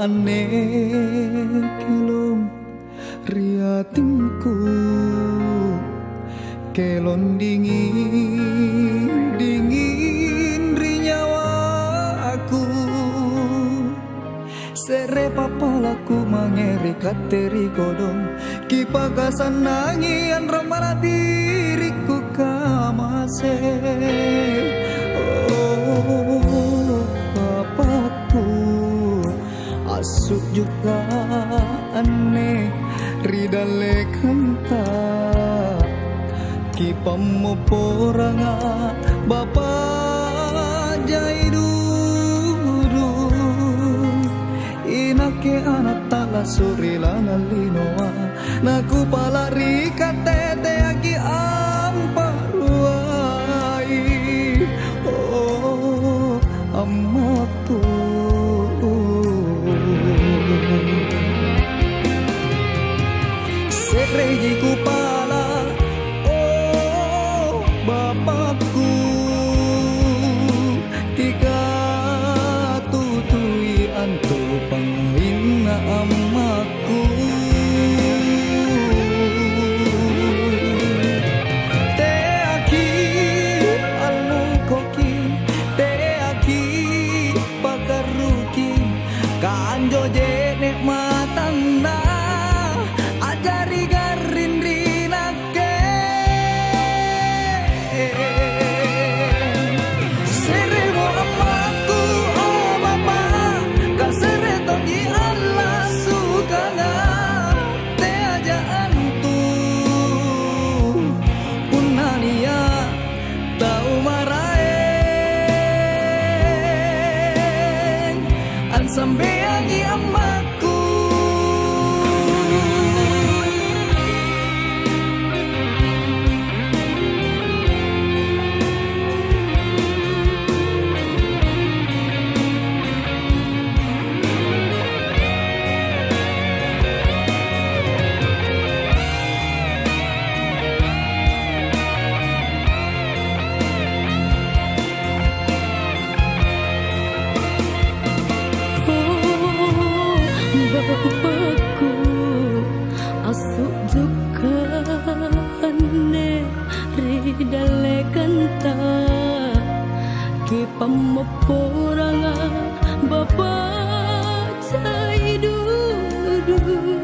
ane kelong riatinku kelon dingin dingin rinyawa aku. Sere papalaku mangeri kateri kodong kipagasan nangian ramara diriku ridale kanta kipamu poranga bapa jai dulu inake anak tala suri lana linoa naku palari Sekregi kupala Oh Bapakku Tiga tutui antu pangina An sambeangi amaku ridale kanta kipam poranga bapak cai dudu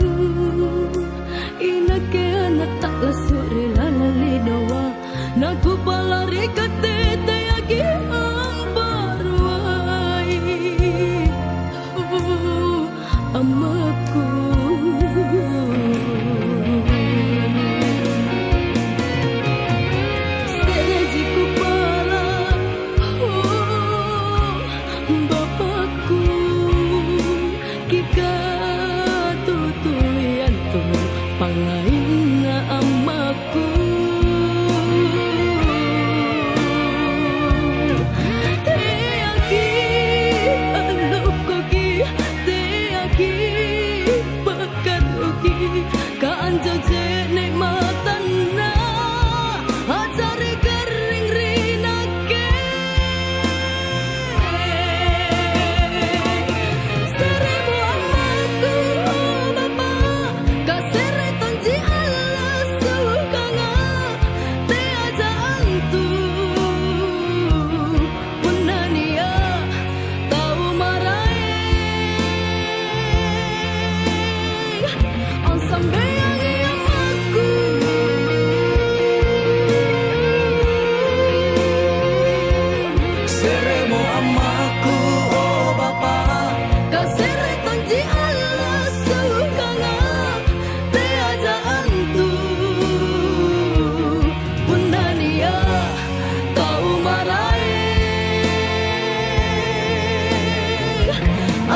yang nggak amaku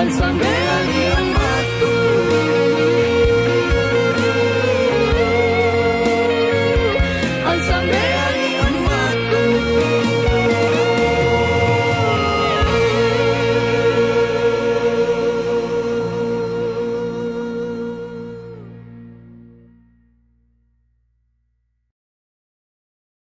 al sangre.